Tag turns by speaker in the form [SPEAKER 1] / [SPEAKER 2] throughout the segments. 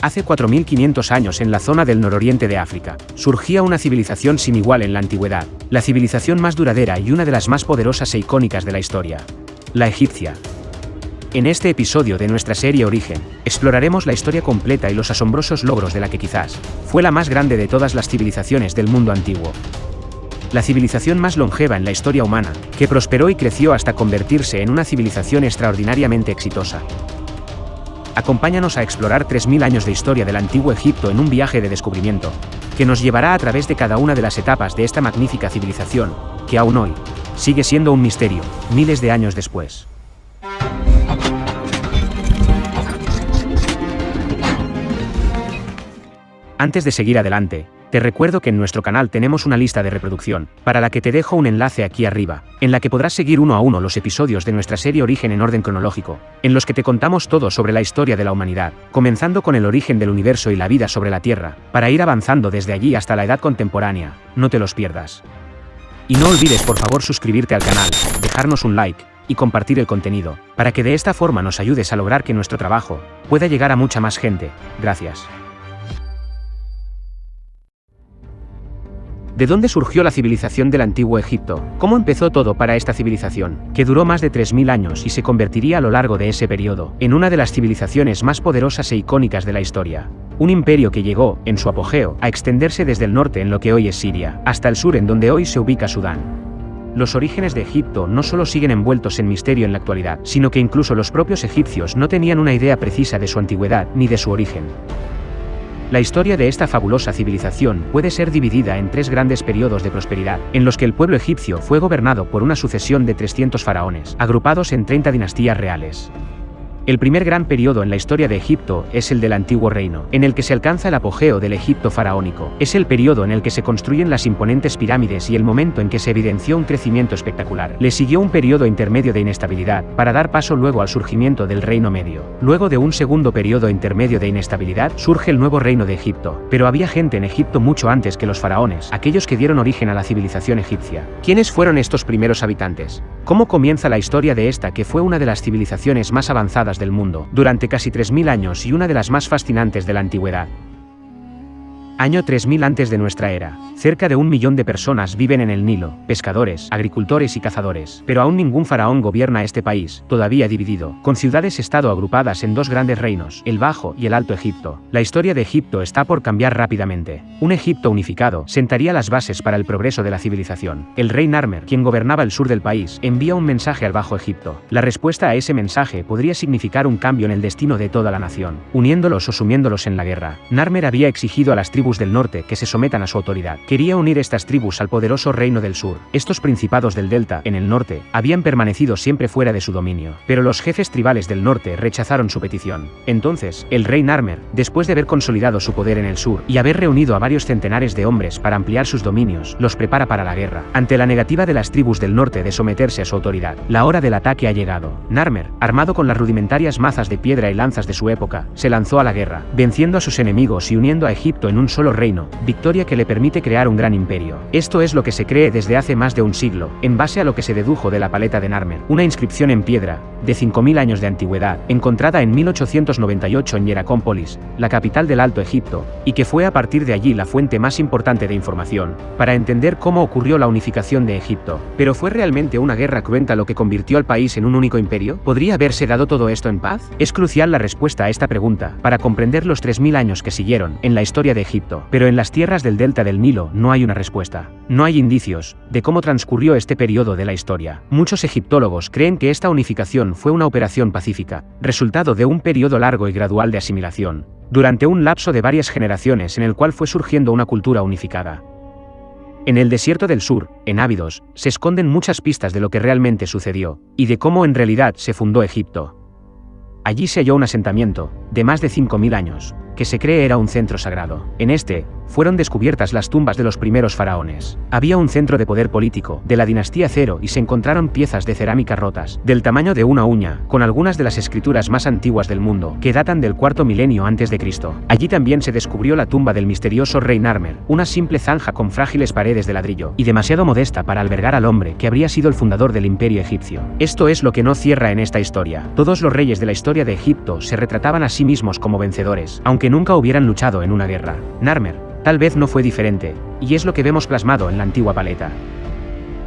[SPEAKER 1] Hace 4.500 años en la zona del nororiente de África, surgía una civilización sin igual en la antigüedad, la civilización más duradera y una de las más poderosas e icónicas de la historia, la egipcia. En este episodio de nuestra serie Origen, exploraremos la historia completa y los asombrosos logros de la que quizás fue la más grande de todas las civilizaciones del mundo antiguo. La civilización más longeva en la historia humana, que prosperó y creció hasta convertirse en una civilización extraordinariamente exitosa, Acompáñanos a explorar 3.000 años de historia del antiguo Egipto en un viaje de descubrimiento, que nos llevará a través de cada una de las etapas de esta magnífica civilización, que aún hoy, sigue siendo un misterio, miles de años después. Antes de seguir adelante, te recuerdo que en nuestro canal tenemos una lista de reproducción, para la que te dejo un enlace aquí arriba, en la que podrás seguir uno a uno los episodios de nuestra serie Origen en orden cronológico, en los que te contamos todo sobre la historia de la humanidad, comenzando con el origen del universo y la vida sobre la Tierra, para ir avanzando desde allí hasta la edad contemporánea, no te los pierdas. Y no olvides por favor suscribirte al canal, dejarnos un like, y compartir el contenido, para que de esta forma nos ayudes a lograr que nuestro trabajo pueda llegar a mucha más gente. Gracias. ¿De dónde surgió la civilización del antiguo Egipto? ¿Cómo empezó todo para esta civilización, que duró más de 3.000 años y se convertiría a lo largo de ese periodo en una de las civilizaciones más poderosas e icónicas de la historia? Un imperio que llegó, en su apogeo, a extenderse desde el norte en lo que hoy es Siria, hasta el sur en donde hoy se ubica Sudán. Los orígenes de Egipto no solo siguen envueltos en misterio en la actualidad, sino que incluso los propios egipcios no tenían una idea precisa de su antigüedad ni de su origen. La historia de esta fabulosa civilización puede ser dividida en tres grandes periodos de prosperidad, en los que el pueblo egipcio fue gobernado por una sucesión de 300 faraones, agrupados en 30 dinastías reales. El primer gran periodo en la historia de Egipto es el del Antiguo Reino, en el que se alcanza el apogeo del Egipto faraónico. Es el periodo en el que se construyen las imponentes pirámides y el momento en que se evidenció un crecimiento espectacular. Le siguió un periodo intermedio de inestabilidad, para dar paso luego al surgimiento del Reino Medio. Luego de un segundo periodo intermedio de inestabilidad, surge el nuevo Reino de Egipto. Pero había gente en Egipto mucho antes que los faraones, aquellos que dieron origen a la civilización egipcia. ¿Quiénes fueron estos primeros habitantes? ¿Cómo comienza la historia de esta que fue una de las civilizaciones más avanzadas del mundo, durante casi 3.000 años y una de las más fascinantes de la antigüedad. Año 3000 antes de nuestra era. Cerca de un millón de personas viven en el Nilo, pescadores, agricultores y cazadores. Pero aún ningún faraón gobierna este país, todavía dividido, con ciudades-estado agrupadas en dos grandes reinos, el Bajo y el Alto Egipto. La historia de Egipto está por cambiar rápidamente. Un Egipto unificado sentaría las bases para el progreso de la civilización. El rey Narmer, quien gobernaba el sur del país, envía un mensaje al Bajo Egipto. La respuesta a ese mensaje podría significar un cambio en el destino de toda la nación, uniéndolos o sumiéndolos en la guerra. Narmer había exigido a las tribus del norte que se sometan a su autoridad. Quería unir estas tribus al poderoso reino del sur. Estos principados del delta, en el norte, habían permanecido siempre fuera de su dominio, pero los jefes tribales del norte rechazaron su petición. Entonces, el rey Narmer, después de haber consolidado su poder en el sur y haber reunido a varios centenares de hombres para ampliar sus dominios, los prepara para la guerra. Ante la negativa de las tribus del norte de someterse a su autoridad, la hora del ataque ha llegado. Narmer, armado con las rudimentarias mazas de piedra y lanzas de su época, se lanzó a la guerra, venciendo a sus enemigos y uniendo a Egipto en un solo reino, victoria que le permite crear un gran imperio. Esto es lo que se cree desde hace más de un siglo, en base a lo que se dedujo de la paleta de Narmer, una inscripción en piedra, de 5.000 años de antigüedad, encontrada en 1898 en Hieracómpolis, la capital del Alto Egipto, y que fue a partir de allí la fuente más importante de información, para entender cómo ocurrió la unificación de Egipto. Pero ¿fue realmente una guerra cruenta lo que convirtió al país en un único imperio? ¿Podría haberse dado todo esto en paz? Es crucial la respuesta a esta pregunta, para comprender los 3.000 años que siguieron, en la historia de Egipto, pero en las tierras del delta del Nilo no hay una respuesta. No hay indicios de cómo transcurrió este periodo de la historia. Muchos egiptólogos creen que esta unificación fue una operación pacífica, resultado de un periodo largo y gradual de asimilación, durante un lapso de varias generaciones en el cual fue surgiendo una cultura unificada. En el desierto del sur, en Ávidos, se esconden muchas pistas de lo que realmente sucedió, y de cómo en realidad se fundó Egipto. Allí se halló un asentamiento, de más de 5.000 años, que se cree era un centro sagrado. En este, fueron descubiertas las tumbas de los primeros faraones. Había un centro de poder político, de la dinastía Cero, y se encontraron piezas de cerámica rotas, del tamaño de una uña, con algunas de las escrituras más antiguas del mundo, que datan del cuarto milenio antes de Cristo. Allí también se descubrió la tumba del misterioso rey Narmer, una simple zanja con frágiles paredes de ladrillo, y demasiado modesta para albergar al hombre que habría sido el fundador del imperio egipcio. Esto es lo que no cierra en esta historia. Todos los reyes de la historia de Egipto se retrataban a sí mismos como vencedores, aunque nunca hubieran luchado en una guerra. Narmer, tal vez no fue diferente, y es lo que vemos plasmado en la antigua paleta.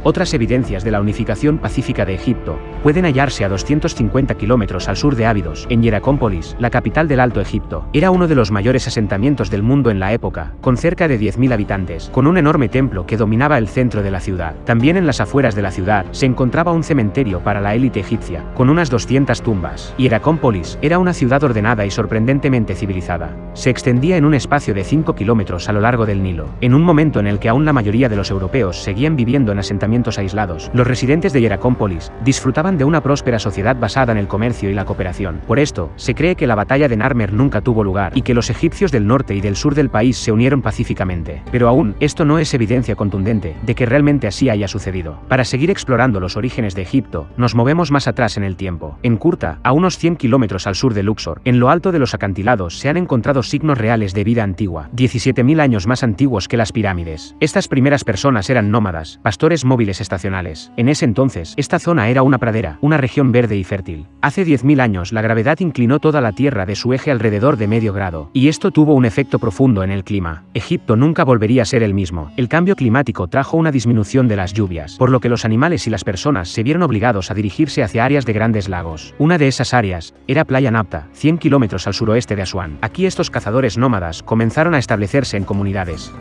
[SPEAKER 1] Otras evidencias de la unificación pacífica de Egipto pueden hallarse a 250 kilómetros al sur de Ábidos, en Hieracómpolis, la capital del Alto Egipto. Era uno de los mayores asentamientos del mundo en la época, con cerca de 10.000 habitantes, con un enorme templo que dominaba el centro de la ciudad. También en las afueras de la ciudad se encontraba un cementerio para la élite egipcia, con unas 200 tumbas. Hieracómpolis era una ciudad ordenada y sorprendentemente civilizada. Se extendía en un espacio de 5 kilómetros a lo largo del Nilo, en un momento en el que aún la mayoría de los europeos seguían viviendo en asentamientos aislados. Los residentes de Hieracómpolis disfrutaban de una próspera sociedad basada en el comercio y la cooperación. Por esto, se cree que la batalla de Narmer nunca tuvo lugar y que los egipcios del norte y del sur del país se unieron pacíficamente. Pero aún, esto no es evidencia contundente de que realmente así haya sucedido. Para seguir explorando los orígenes de Egipto, nos movemos más atrás en el tiempo. En Kurta, a unos 100 kilómetros al sur de Luxor, en lo alto de los acantilados se han encontrado signos reales de vida antigua, 17.000 años más antiguos que las pirámides. Estas primeras personas eran nómadas, pastores móviles estacionales. En ese entonces, esta zona era una pradera, una región verde y fértil. Hace 10.000 años la gravedad inclinó toda la Tierra de su eje alrededor de medio grado, y esto tuvo un efecto profundo en el clima. Egipto nunca volvería a ser el mismo. El cambio climático trajo una disminución de las lluvias, por lo que los animales y las personas se vieron obligados a dirigirse hacia áreas de grandes lagos. Una de esas áreas era Playa Napta, 100 kilómetros al suroeste de Asuán. Aquí estos cazadores nómadas comenzaron a establecerse en comunidades.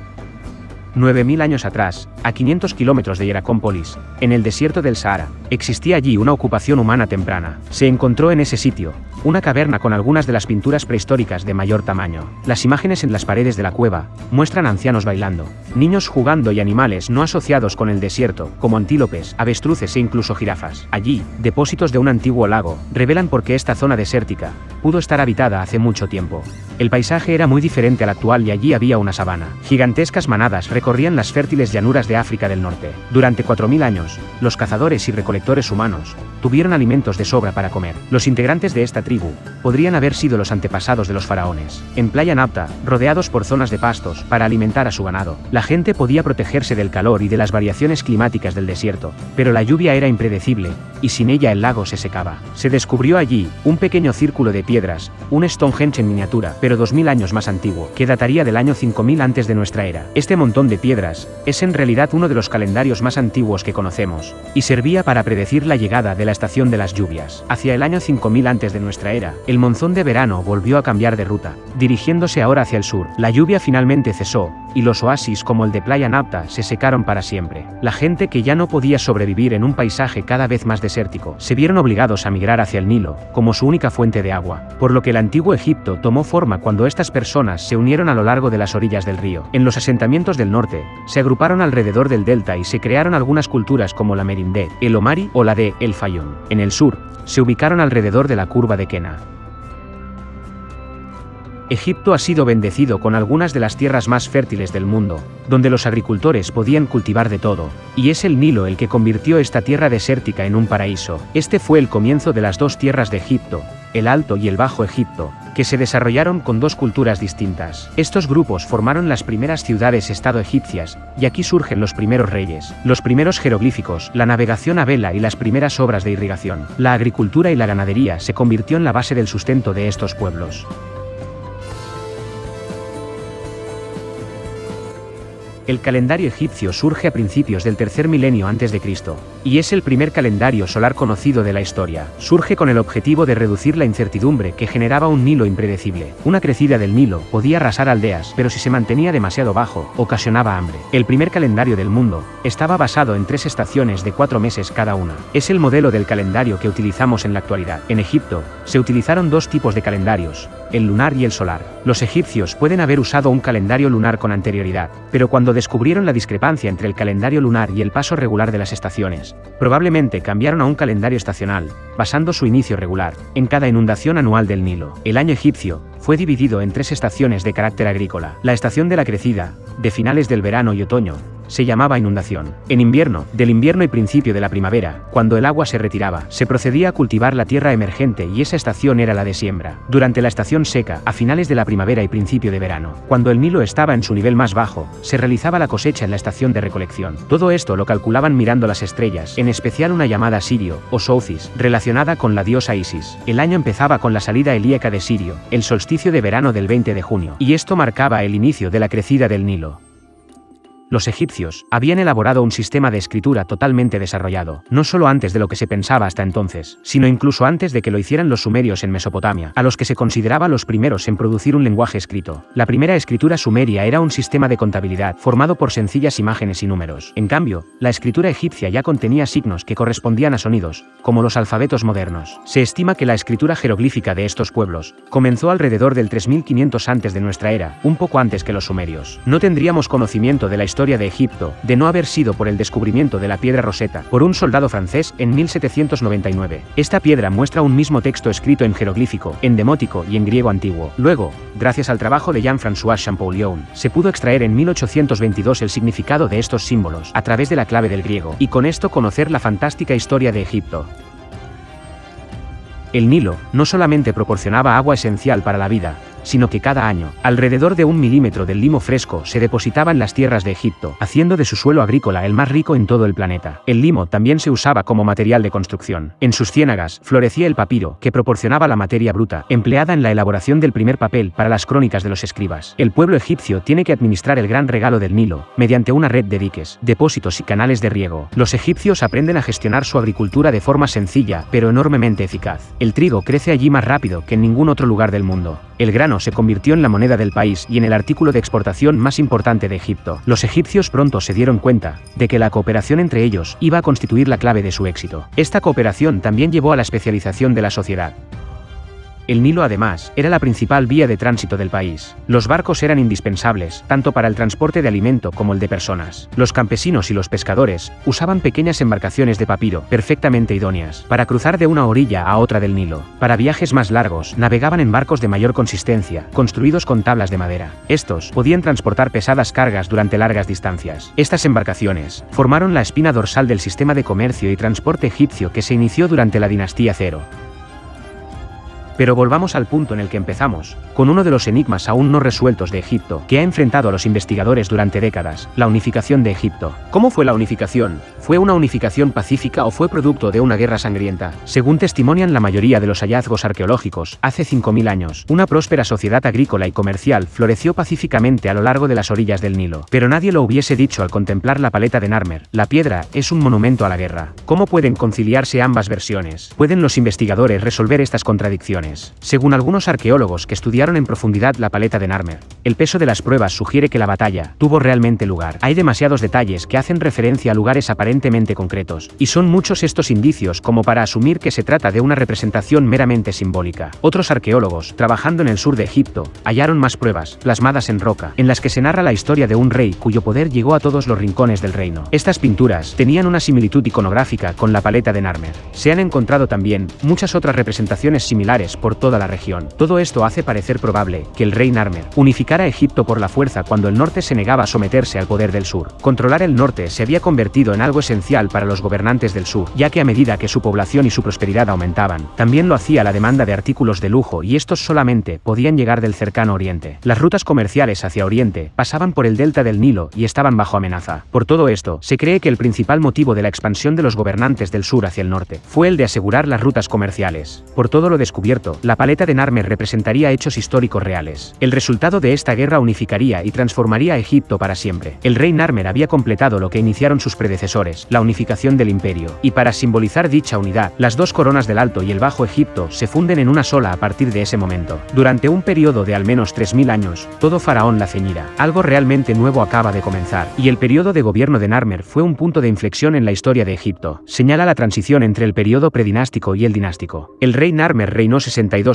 [SPEAKER 1] 9.000 años atrás, a 500 kilómetros de Hieracómpolis, en el desierto del Sahara, existía allí una ocupación humana temprana. Se encontró en ese sitio, una caverna con algunas de las pinturas prehistóricas de mayor tamaño. Las imágenes en las paredes de la cueva muestran ancianos bailando, niños jugando y animales no asociados con el desierto, como antílopes, avestruces e incluso jirafas. Allí, depósitos de un antiguo lago revelan por qué esta zona desértica pudo estar habitada hace mucho tiempo. El paisaje era muy diferente al actual y allí había una sabana. Gigantescas manadas recorrían las fértiles llanuras de África del Norte. Durante 4.000 años, los cazadores y recolectores humanos tuvieron alimentos de sobra para comer. Los integrantes de esta tribu podrían haber sido los antepasados de los faraones. En Playa Napta, rodeados por zonas de pastos para alimentar a su ganado, la gente podía protegerse del calor y de las variaciones climáticas del desierto, pero la lluvia era impredecible, y sin ella el lago se secaba. Se descubrió allí un pequeño círculo de piedras, un Stonehenge en miniatura, pero 2000 años más antiguo, que dataría del año 5000 antes de nuestra era. Este montón de piedras es en realidad uno de los calendarios más antiguos que conocemos, y servía para predecir la llegada de la estación de las lluvias. Hacia el año 5000 antes de nuestra era, el monzón de verano volvió a cambiar de ruta, dirigiéndose ahora hacia el sur. La lluvia finalmente cesó, y los oasis como el de Playa Napta se secaron para siempre. La gente que ya no podía sobrevivir en un paisaje cada vez más desértico, se vieron obligados a migrar hacia el Nilo, como su única fuente de agua, por lo que el antiguo Egipto tomó forma cuando estas personas se unieron a lo largo de las orillas del río. En los asentamientos del norte, se agruparon alrededor del delta y se crearon algunas culturas como la Merindé, el Omari o la de El Fayón. En el sur, se ubicaron alrededor de la curva de Kena. Egipto ha sido bendecido con algunas de las tierras más fértiles del mundo, donde los agricultores podían cultivar de todo, y es el Nilo el que convirtió esta tierra desértica en un paraíso. Este fue el comienzo de las dos tierras de Egipto, el Alto y el Bajo Egipto, que se desarrollaron con dos culturas distintas. Estos grupos formaron las primeras ciudades-estado egipcias, y aquí surgen los primeros reyes, los primeros jeroglíficos, la navegación a vela y las primeras obras de irrigación. La agricultura y la ganadería se convirtió en la base del sustento de estos pueblos. El calendario egipcio surge a principios del tercer milenio antes de Cristo, y es el primer calendario solar conocido de la historia. Surge con el objetivo de reducir la incertidumbre que generaba un Nilo impredecible. Una crecida del Nilo podía arrasar aldeas, pero si se mantenía demasiado bajo, ocasionaba hambre. El primer calendario del mundo estaba basado en tres estaciones de cuatro meses cada una. Es el modelo del calendario que utilizamos en la actualidad. En Egipto, se utilizaron dos tipos de calendarios, el lunar y el solar. Los egipcios pueden haber usado un calendario lunar con anterioridad, pero cuando descubrieron la discrepancia entre el calendario lunar y el paso regular de las estaciones, probablemente cambiaron a un calendario estacional, basando su inicio regular en cada inundación anual del Nilo. El año egipcio fue dividido en tres estaciones de carácter agrícola. La estación de la crecida, de finales del verano y otoño, se llamaba inundación. En invierno, del invierno y principio de la primavera, cuando el agua se retiraba, se procedía a cultivar la tierra emergente y esa estación era la de siembra. Durante la estación seca, a finales de la primavera y principio de verano, cuando el Nilo estaba en su nivel más bajo, se realizaba la cosecha en la estación de recolección. Todo esto lo calculaban mirando las estrellas, en especial una llamada Sirio, o Southis, relacionada con la diosa Isis. El año empezaba con la salida helíaca de Sirio, el solsticio de verano del 20 de junio, y esto marcaba el inicio de la crecida del Nilo. Los egipcios habían elaborado un sistema de escritura totalmente desarrollado, no solo antes de lo que se pensaba hasta entonces, sino incluso antes de que lo hicieran los sumerios en Mesopotamia, a los que se consideraba los primeros en producir un lenguaje escrito. La primera escritura sumeria era un sistema de contabilidad formado por sencillas imágenes y números. En cambio, la escritura egipcia ya contenía signos que correspondían a sonidos, como los alfabetos modernos. Se estima que la escritura jeroglífica de estos pueblos comenzó alrededor del 3500 antes de nuestra era, un poco antes que los sumerios. No tendríamos conocimiento de la historia de Egipto, de no haber sido por el descubrimiento de la piedra Rosetta por un soldado francés en 1799. Esta piedra muestra un mismo texto escrito en jeroglífico, en demótico y en griego antiguo. Luego, gracias al trabajo de Jean-François Champollion, se pudo extraer en 1822 el significado de estos símbolos a través de la clave del griego, y con esto conocer la fantástica historia de Egipto. El Nilo no solamente proporcionaba agua esencial para la vida, sino que cada año, alrededor de un milímetro del limo fresco se depositaba en las tierras de Egipto, haciendo de su suelo agrícola el más rico en todo el planeta. El limo también se usaba como material de construcción. En sus ciénagas florecía el papiro, que proporcionaba la materia bruta, empleada en la elaboración del primer papel para las crónicas de los escribas. El pueblo egipcio tiene que administrar el gran regalo del Nilo, mediante una red de diques, depósitos y canales de riego. Los egipcios aprenden a gestionar su agricultura de forma sencilla, pero enormemente eficaz. El trigo crece allí más rápido que en ningún otro lugar del mundo. El se convirtió en la moneda del país y en el artículo de exportación más importante de Egipto. Los egipcios pronto se dieron cuenta de que la cooperación entre ellos iba a constituir la clave de su éxito. Esta cooperación también llevó a la especialización de la sociedad. El Nilo además, era la principal vía de tránsito del país. Los barcos eran indispensables, tanto para el transporte de alimento como el de personas. Los campesinos y los pescadores usaban pequeñas embarcaciones de papiro, perfectamente idóneas, para cruzar de una orilla a otra del Nilo. Para viajes más largos, navegaban en barcos de mayor consistencia, construidos con tablas de madera. Estos podían transportar pesadas cargas durante largas distancias. Estas embarcaciones formaron la espina dorsal del sistema de comercio y transporte egipcio que se inició durante la dinastía Cero. Pero volvamos al punto en el que empezamos, con uno de los enigmas aún no resueltos de Egipto, que ha enfrentado a los investigadores durante décadas, la unificación de Egipto. ¿Cómo fue la unificación? ¿Fue una unificación pacífica o fue producto de una guerra sangrienta? Según testimonian la mayoría de los hallazgos arqueológicos, hace 5.000 años, una próspera sociedad agrícola y comercial floreció pacíficamente a lo largo de las orillas del Nilo. Pero nadie lo hubiese dicho al contemplar la paleta de Narmer. La piedra es un monumento a la guerra. ¿Cómo pueden conciliarse ambas versiones? ¿Pueden los investigadores resolver estas contradicciones? Según algunos arqueólogos que estudiaron en profundidad la paleta de Narmer, el peso de las pruebas sugiere que la batalla tuvo realmente lugar. Hay demasiados detalles que hacen referencia a lugares aparentemente concretos, y son muchos estos indicios como para asumir que se trata de una representación meramente simbólica. Otros arqueólogos, trabajando en el sur de Egipto, hallaron más pruebas, plasmadas en roca, en las que se narra la historia de un rey cuyo poder llegó a todos los rincones del reino. Estas pinturas tenían una similitud iconográfica con la paleta de Narmer. Se han encontrado también muchas otras representaciones similares por toda la región. Todo esto hace parecer probable que el rey Narmer unificara Egipto por la fuerza cuando el norte se negaba a someterse al poder del sur. Controlar el norte se había convertido en algo esencial para los gobernantes del sur, ya que a medida que su población y su prosperidad aumentaban, también lo hacía la demanda de artículos de lujo y estos solamente podían llegar del cercano oriente. Las rutas comerciales hacia oriente pasaban por el delta del Nilo y estaban bajo amenaza. Por todo esto, se cree que el principal motivo de la expansión de los gobernantes del sur hacia el norte fue el de asegurar las rutas comerciales. Por todo lo descubierto, la paleta de Narmer representaría hechos históricos reales. El resultado de esta guerra unificaría y transformaría a Egipto para siempre. El rey Narmer había completado lo que iniciaron sus predecesores, la unificación del imperio, y para simbolizar dicha unidad, las dos coronas del Alto y el Bajo Egipto se funden en una sola a partir de ese momento. Durante un periodo de al menos 3.000 años, todo faraón la ceñirá. Algo realmente nuevo acaba de comenzar, y el periodo de gobierno de Narmer fue un punto de inflexión en la historia de Egipto. Señala la transición entre el periodo predinástico y el dinástico. El rey Narmer reinó 60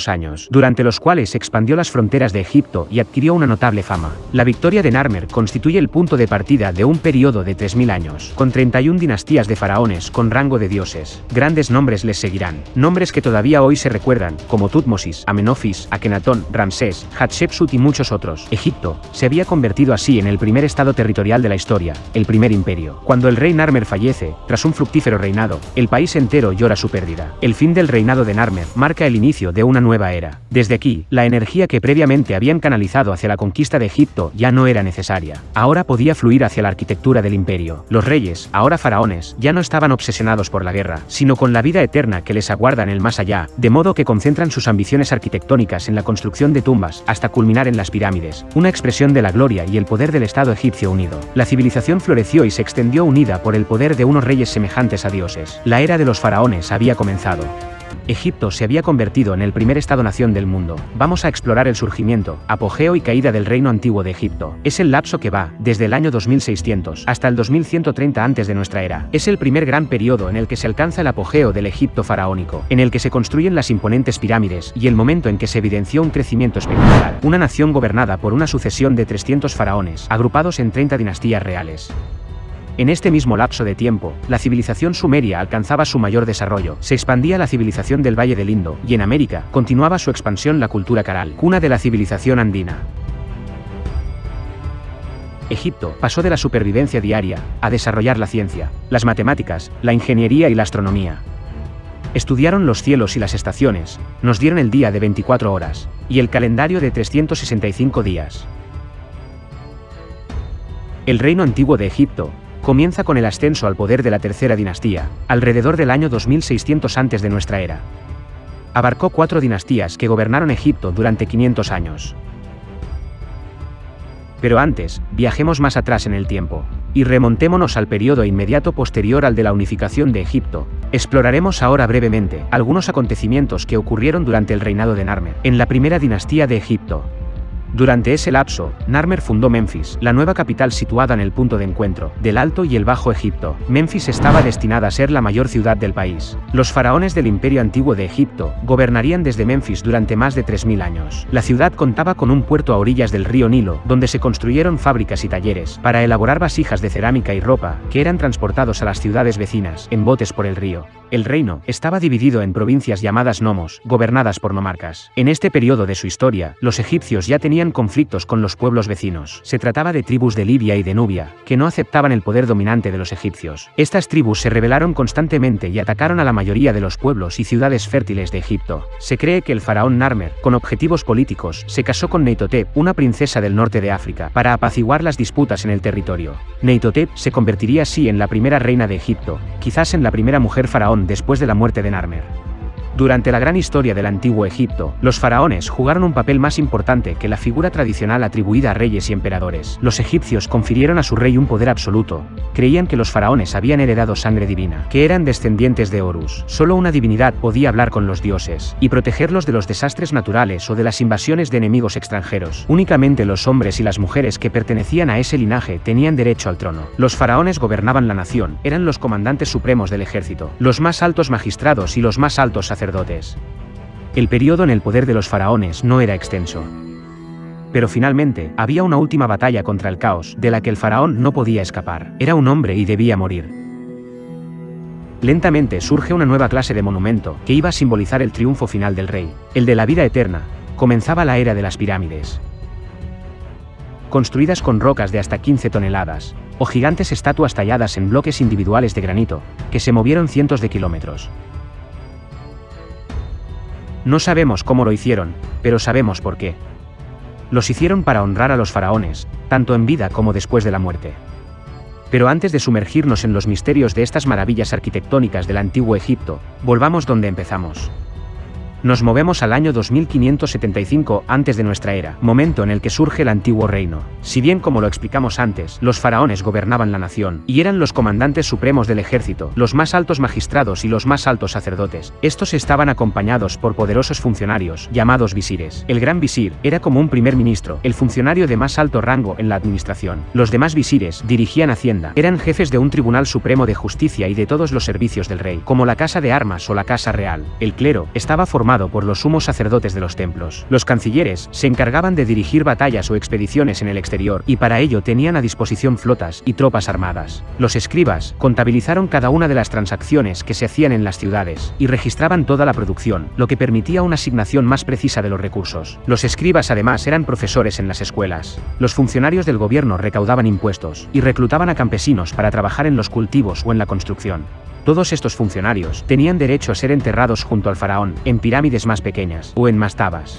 [SPEAKER 1] años, durante los cuales expandió las fronteras de Egipto y adquirió una notable fama. La victoria de Narmer constituye el punto de partida de un periodo de 3.000 años, con 31 dinastías de faraones con rango de dioses. Grandes nombres les seguirán, nombres que todavía hoy se recuerdan, como Tutmosis, Amenofis, Akenatón, Ramsés, Hatshepsut y muchos otros. Egipto se había convertido así en el primer estado territorial de la historia, el primer imperio. Cuando el rey Narmer fallece, tras un fructífero reinado, el país entero llora su pérdida. El fin del reinado de Narmer marca el inicio de una nueva era. Desde aquí, la energía que previamente habían canalizado hacia la conquista de Egipto ya no era necesaria. Ahora podía fluir hacia la arquitectura del imperio. Los reyes, ahora faraones, ya no estaban obsesionados por la guerra, sino con la vida eterna que les aguarda en el más allá, de modo que concentran sus ambiciones arquitectónicas en la construcción de tumbas, hasta culminar en las pirámides, una expresión de la gloria y el poder del Estado egipcio unido. La civilización floreció y se extendió unida por el poder de unos reyes semejantes a dioses. La era de los faraones había comenzado. Egipto se había convertido en el primer Estado-nación del mundo. Vamos a explorar el surgimiento, apogeo y caída del reino antiguo de Egipto. Es el lapso que va, desde el año 2600 hasta el 2130 antes de nuestra era. Es el primer gran periodo en el que se alcanza el apogeo del Egipto faraónico, en el que se construyen las imponentes pirámides, y el momento en que se evidenció un crecimiento espectacular. Una nación gobernada por una sucesión de 300 faraones, agrupados en 30 dinastías reales. En este mismo lapso de tiempo, la civilización sumeria alcanzaba su mayor desarrollo, se expandía la civilización del Valle del Indo, y en América, continuaba su expansión la cultura caral, cuna de la civilización andina. Egipto pasó de la supervivencia diaria a desarrollar la ciencia, las matemáticas, la ingeniería y la astronomía. Estudiaron los cielos y las estaciones, nos dieron el día de 24 horas, y el calendario de 365 días. El reino antiguo de Egipto, comienza con el ascenso al poder de la tercera dinastía, alrededor del año 2600 antes de nuestra era. Abarcó cuatro dinastías que gobernaron Egipto durante 500 años. Pero antes, viajemos más atrás en el tiempo, y remontémonos al periodo inmediato posterior al de la unificación de Egipto. Exploraremos ahora brevemente algunos acontecimientos que ocurrieron durante el reinado de Narmer, en la primera dinastía de Egipto, durante ese lapso, Narmer fundó Memphis, la nueva capital situada en el punto de encuentro del Alto y el Bajo Egipto. Memphis estaba destinada a ser la mayor ciudad del país. Los faraones del imperio antiguo de Egipto gobernarían desde Memphis durante más de 3.000 años. La ciudad contaba con un puerto a orillas del río Nilo, donde se construyeron fábricas y talleres para elaborar vasijas de cerámica y ropa, que eran transportados a las ciudades vecinas, en botes por el río. El reino estaba dividido en provincias llamadas nomos, gobernadas por nomarcas. En este periodo de su historia, los egipcios ya tenían conflictos con los pueblos vecinos. Se trataba de tribus de Libia y de Nubia, que no aceptaban el poder dominante de los egipcios. Estas tribus se rebelaron constantemente y atacaron a la mayoría de los pueblos y ciudades fértiles de Egipto. Se cree que el faraón Narmer, con objetivos políticos, se casó con Neitotep, una princesa del norte de África, para apaciguar las disputas en el territorio. Neitotep se convertiría así en la primera reina de Egipto, quizás en la primera mujer faraón después de la muerte de Narmer. Durante la gran historia del antiguo Egipto, los faraones jugaron un papel más importante que la figura tradicional atribuida a reyes y emperadores. Los egipcios confirieron a su rey un poder absoluto. Creían que los faraones habían heredado sangre divina, que eran descendientes de Horus. Solo una divinidad podía hablar con los dioses y protegerlos de los desastres naturales o de las invasiones de enemigos extranjeros. Únicamente los hombres y las mujeres que pertenecían a ese linaje tenían derecho al trono. Los faraones gobernaban la nación, eran los comandantes supremos del ejército, los más altos magistrados y los más altos el periodo en el poder de los faraones no era extenso. Pero finalmente, había una última batalla contra el caos, de la que el faraón no podía escapar. Era un hombre y debía morir. Lentamente surge una nueva clase de monumento, que iba a simbolizar el triunfo final del rey, el de la vida eterna. Comenzaba la era de las pirámides. Construidas con rocas de hasta 15 toneladas, o gigantes estatuas talladas en bloques individuales de granito, que se movieron cientos de kilómetros. No sabemos cómo lo hicieron, pero sabemos por qué. Los hicieron para honrar a los faraones, tanto en vida como después de la muerte. Pero antes de sumergirnos en los misterios de estas maravillas arquitectónicas del antiguo Egipto, volvamos donde empezamos. Nos movemos al año 2575 antes de nuestra era, momento en el que surge el antiguo reino. Si bien como lo explicamos antes, los faraones gobernaban la nación, y eran los comandantes supremos del ejército, los más altos magistrados y los más altos sacerdotes, estos estaban acompañados por poderosos funcionarios, llamados visires. El gran visir era como un primer ministro, el funcionario de más alto rango en la administración. Los demás visires dirigían Hacienda, eran jefes de un tribunal supremo de justicia y de todos los servicios del rey, como la casa de armas o la casa real. El clero estaba formado formado por los sumos sacerdotes de los templos. Los cancilleres se encargaban de dirigir batallas o expediciones en el exterior, y para ello tenían a disposición flotas y tropas armadas. Los escribas contabilizaron cada una de las transacciones que se hacían en las ciudades, y registraban toda la producción, lo que permitía una asignación más precisa de los recursos. Los escribas además eran profesores en las escuelas. Los funcionarios del gobierno recaudaban impuestos, y reclutaban a campesinos para trabajar en los cultivos o en la construcción. Todos estos funcionarios tenían derecho a ser enterrados junto al faraón, en pirámides más pequeñas, o en mastabas.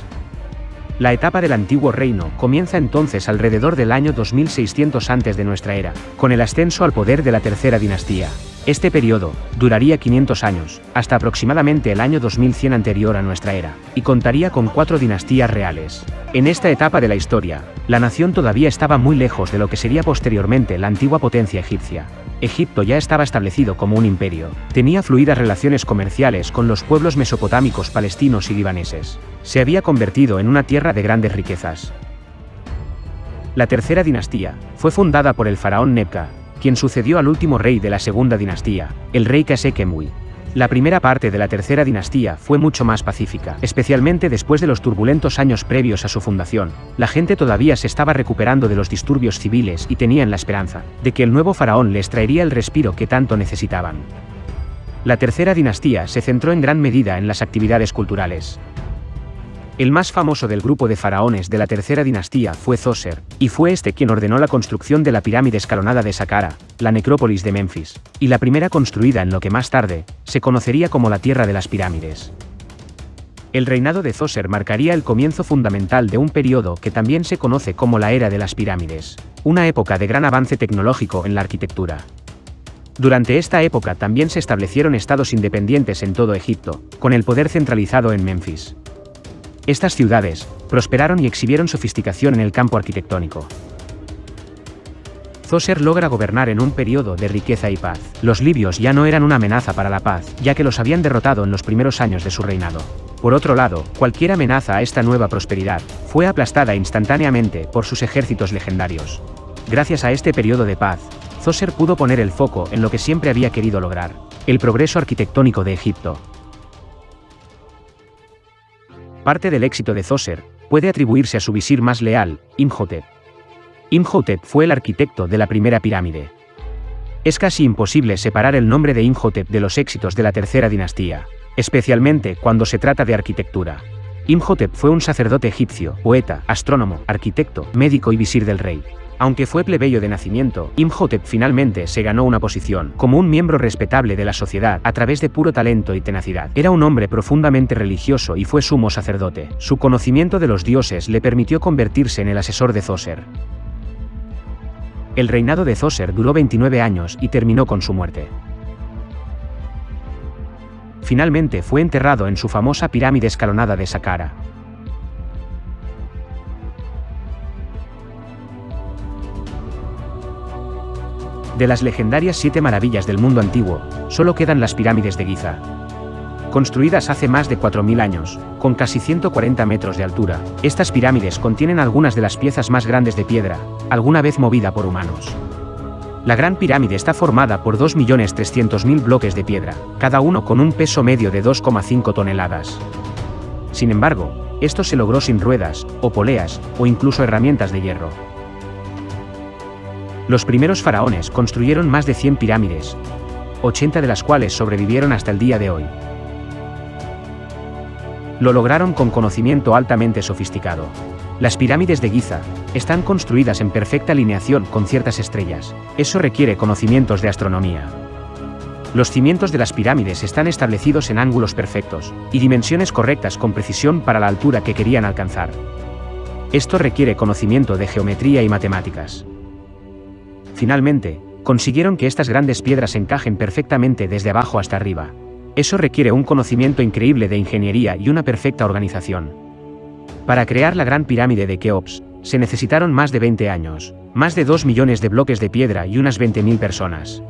[SPEAKER 1] La etapa del antiguo reino comienza entonces alrededor del año 2600 antes de nuestra era, con el ascenso al poder de la tercera dinastía. Este periodo duraría 500 años, hasta aproximadamente el año 2100 anterior a nuestra era, y contaría con cuatro dinastías reales. En esta etapa de la historia, la nación todavía estaba muy lejos de lo que sería posteriormente la antigua potencia egipcia, Egipto ya estaba establecido como un imperio. Tenía fluidas relaciones comerciales con los pueblos mesopotámicos palestinos y libaneses. Se había convertido en una tierra de grandes riquezas. La tercera dinastía fue fundada por el faraón Nebka, quien sucedió al último rey de la segunda dinastía, el rey Kasekemui. La primera parte de la tercera dinastía fue mucho más pacífica, especialmente después de los turbulentos años previos a su fundación. La gente todavía se estaba recuperando de los disturbios civiles y tenían la esperanza de que el nuevo faraón les traería el respiro que tanto necesitaban. La tercera dinastía se centró en gran medida en las actividades culturales. El más famoso del grupo de faraones de la tercera dinastía fue Zoser, y fue este quien ordenó la construcción de la pirámide escalonada de Saqqara, la necrópolis de Memphis, y la primera construida en lo que más tarde se conocería como la Tierra de las Pirámides. El reinado de Zoser marcaría el comienzo fundamental de un periodo que también se conoce como la Era de las Pirámides, una época de gran avance tecnológico en la arquitectura. Durante esta época también se establecieron estados independientes en todo Egipto, con el poder centralizado en Memphis. Estas ciudades prosperaron y exhibieron sofisticación en el campo arquitectónico. Zoser logra gobernar en un periodo de riqueza y paz. Los libios ya no eran una amenaza para la paz, ya que los habían derrotado en los primeros años de su reinado. Por otro lado, cualquier amenaza a esta nueva prosperidad fue aplastada instantáneamente por sus ejércitos legendarios. Gracias a este periodo de paz, Zoser pudo poner el foco en lo que siempre había querido lograr, el progreso arquitectónico de Egipto. Parte del éxito de Zoser puede atribuirse a su visir más leal, Imhotep. Imhotep fue el arquitecto de la primera pirámide. Es casi imposible separar el nombre de Imhotep de los éxitos de la tercera dinastía, especialmente cuando se trata de arquitectura. Imhotep fue un sacerdote egipcio, poeta, astrónomo, arquitecto, médico y visir del rey. Aunque fue plebeyo de nacimiento, Imhotep finalmente se ganó una posición como un miembro respetable de la sociedad a través de puro talento y tenacidad. Era un hombre profundamente religioso y fue sumo sacerdote. Su conocimiento de los dioses le permitió convertirse en el asesor de Zoser. El reinado de Zoser duró 29 años y terminó con su muerte. Finalmente fue enterrado en su famosa pirámide escalonada de Saqqara. De las legendarias siete maravillas del mundo antiguo, solo quedan las pirámides de Giza. Construidas hace más de 4.000 años, con casi 140 metros de altura, estas pirámides contienen algunas de las piezas más grandes de piedra, alguna vez movida por humanos. La Gran Pirámide está formada por 2.300.000 bloques de piedra, cada uno con un peso medio de 2,5 toneladas. Sin embargo, esto se logró sin ruedas, o poleas, o incluso herramientas de hierro. Los primeros faraones construyeron más de 100 pirámides, 80 de las cuales sobrevivieron hasta el día de hoy. Lo lograron con conocimiento altamente sofisticado. Las pirámides de Giza están construidas en perfecta alineación con ciertas estrellas. Eso requiere conocimientos de astronomía. Los cimientos de las pirámides están establecidos en ángulos perfectos y dimensiones correctas con precisión para la altura que querían alcanzar. Esto requiere conocimiento de geometría y matemáticas. Finalmente, consiguieron que estas grandes piedras encajen perfectamente desde abajo hasta arriba. Eso requiere un conocimiento increíble de ingeniería y una perfecta organización. Para crear la gran pirámide de Keops, se necesitaron más de 20 años, más de 2 millones de bloques de piedra y unas 20.000 personas.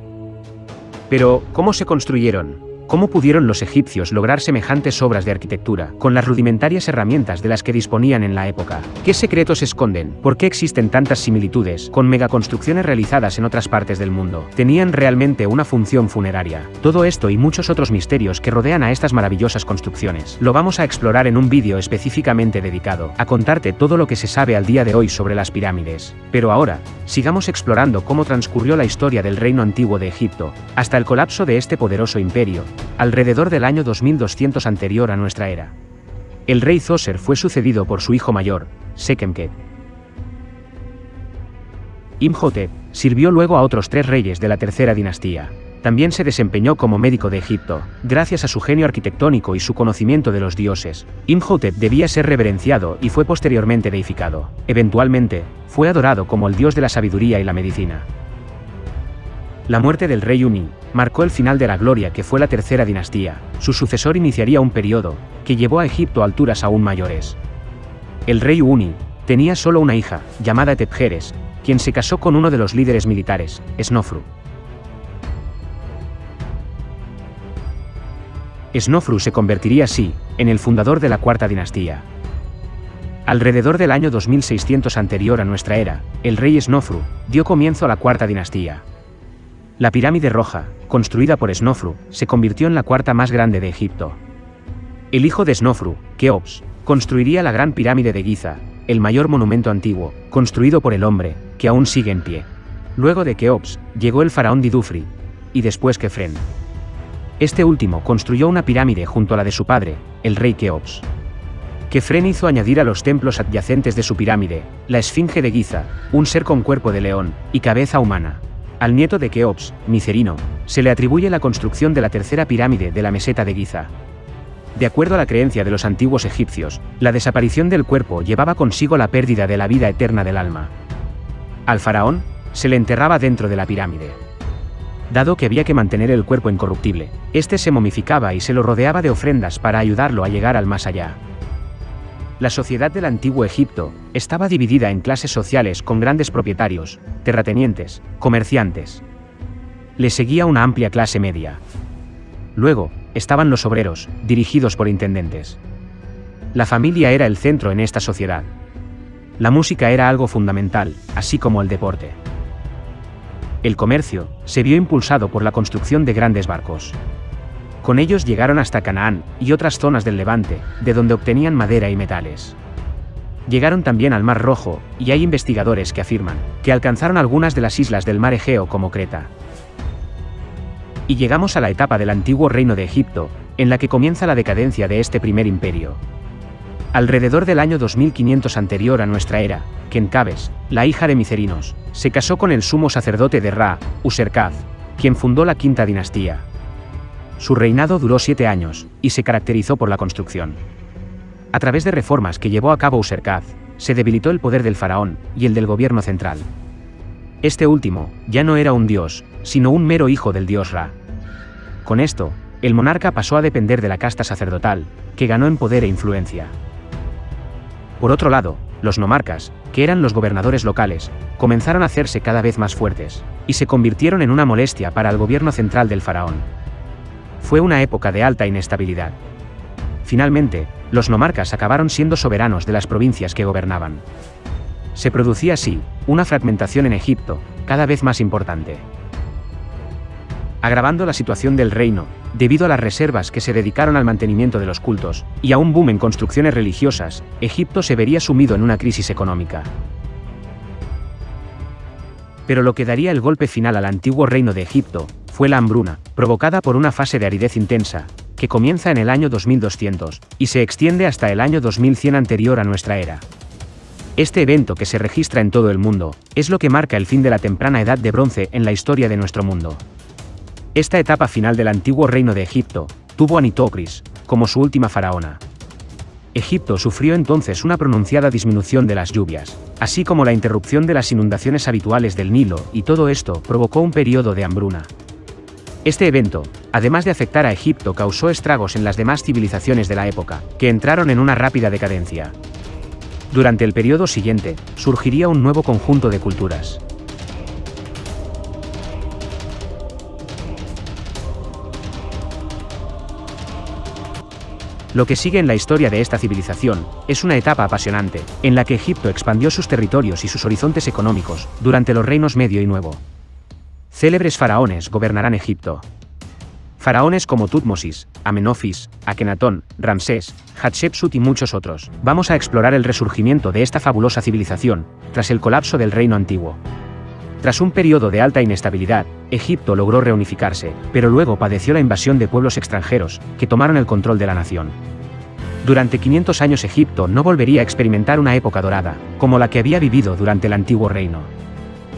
[SPEAKER 1] Pero, ¿cómo se construyeron? ¿Cómo pudieron los egipcios lograr semejantes obras de arquitectura, con las rudimentarias herramientas de las que disponían en la época? ¿Qué secretos esconden? ¿Por qué existen tantas similitudes con megaconstrucciones realizadas en otras partes del mundo? ¿Tenían realmente una función funeraria? Todo esto y muchos otros misterios que rodean a estas maravillosas construcciones, lo vamos a explorar en un vídeo específicamente dedicado a contarte todo lo que se sabe al día de hoy sobre las pirámides. Pero ahora, sigamos explorando cómo transcurrió la historia del reino antiguo de Egipto, hasta el colapso de este poderoso imperio, alrededor del año 2200 anterior a nuestra era. El rey Zoser fue sucedido por su hijo mayor, Sekemket. Imhotep sirvió luego a otros tres reyes de la tercera dinastía. También se desempeñó como médico de Egipto, gracias a su genio arquitectónico y su conocimiento de los dioses. Imhotep debía ser reverenciado y fue posteriormente deificado. Eventualmente, fue adorado como el dios de la sabiduría y la medicina. La muerte del rey Uni marcó el final de la gloria que fue la tercera dinastía. Su sucesor iniciaría un periodo que llevó a Egipto a alturas aún mayores. El rey Uni tenía solo una hija, llamada Tepjeres, quien se casó con uno de los líderes militares, Snofru. Snofru se convertiría así en el fundador de la cuarta dinastía. Alrededor del año 2600 anterior a nuestra era, el rey Snofru dio comienzo a la cuarta dinastía. La pirámide roja, construida por Snofru, se convirtió en la cuarta más grande de Egipto. El hijo de Snofru, Keops, construiría la gran pirámide de Giza, el mayor monumento antiguo, construido por el hombre, que aún sigue en pie. Luego de Keops, llegó el faraón Didufri, y después Kefren. Este último construyó una pirámide junto a la de su padre, el rey Keops. Kefren hizo añadir a los templos adyacentes de su pirámide, la Esfinge de Giza, un ser con cuerpo de león y cabeza humana, al nieto de Keops, Micerino, se le atribuye la construcción de la tercera pirámide de la meseta de Giza. De acuerdo a la creencia de los antiguos egipcios, la desaparición del cuerpo llevaba consigo la pérdida de la vida eterna del alma. Al faraón, se le enterraba dentro de la pirámide. Dado que había que mantener el cuerpo incorruptible, este se momificaba y se lo rodeaba de ofrendas para ayudarlo a llegar al más allá. La sociedad del antiguo Egipto estaba dividida en clases sociales con grandes propietarios, terratenientes, comerciantes. Le seguía una amplia clase media. Luego, estaban los obreros, dirigidos por intendentes. La familia era el centro en esta sociedad. La música era algo fundamental, así como el deporte. El comercio se vio impulsado por la construcción de grandes barcos. Con ellos llegaron hasta Canaán y otras zonas del Levante, de donde obtenían madera y metales. Llegaron también al Mar Rojo, y hay investigadores que afirman que alcanzaron algunas de las islas del mar Egeo como Creta. Y llegamos a la etapa del antiguo reino de Egipto, en la que comienza la decadencia de este primer imperio. Alrededor del año 2500 anterior a nuestra era, Kenkabes, la hija de Micerinos, se casó con el sumo sacerdote de Ra, Userkaz, quien fundó la quinta dinastía. Su reinado duró siete años, y se caracterizó por la construcción. A través de reformas que llevó a cabo Userkaz, se debilitó el poder del faraón y el del gobierno central. Este último, ya no era un dios, sino un mero hijo del dios Ra. Con esto, el monarca pasó a depender de la casta sacerdotal, que ganó en poder e influencia. Por otro lado, los nomarcas, que eran los gobernadores locales, comenzaron a hacerse cada vez más fuertes, y se convirtieron en una molestia para el gobierno central del faraón. Fue una época de alta inestabilidad. Finalmente, los nomarcas acabaron siendo soberanos de las provincias que gobernaban. Se producía así, una fragmentación en Egipto, cada vez más importante. Agravando la situación del reino, debido a las reservas que se dedicaron al mantenimiento de los cultos, y a un boom en construcciones religiosas, Egipto se vería sumido en una crisis económica. Pero lo que daría el golpe final al antiguo reino de Egipto, fue la hambruna, provocada por una fase de aridez intensa, que comienza en el año 2200, y se extiende hasta el año 2100 anterior a nuestra era. Este evento que se registra en todo el mundo, es lo que marca el fin de la temprana edad de bronce en la historia de nuestro mundo. Esta etapa final del antiguo reino de Egipto, tuvo a Nitocris, como su última faraona. Egipto sufrió entonces una pronunciada disminución de las lluvias, así como la interrupción de las inundaciones habituales del Nilo, y todo esto provocó un periodo de hambruna. Este evento, además de afectar a Egipto, causó estragos en las demás civilizaciones de la época, que entraron en una rápida decadencia. Durante el periodo siguiente, surgiría un nuevo conjunto de culturas. Lo que sigue en la historia de esta civilización es una etapa apasionante, en la que Egipto expandió sus territorios y sus horizontes económicos durante los reinos medio y nuevo. Célebres faraones gobernarán Egipto. Faraones como Tutmosis, Amenofis, Akenatón, Ramsés, Hatshepsut y muchos otros. Vamos a explorar el resurgimiento de esta fabulosa civilización, tras el colapso del reino antiguo. Tras un periodo de alta inestabilidad, Egipto logró reunificarse, pero luego padeció la invasión de pueblos extranjeros, que tomaron el control de la nación. Durante 500 años Egipto no volvería a experimentar una época dorada, como la que había vivido durante el antiguo reino.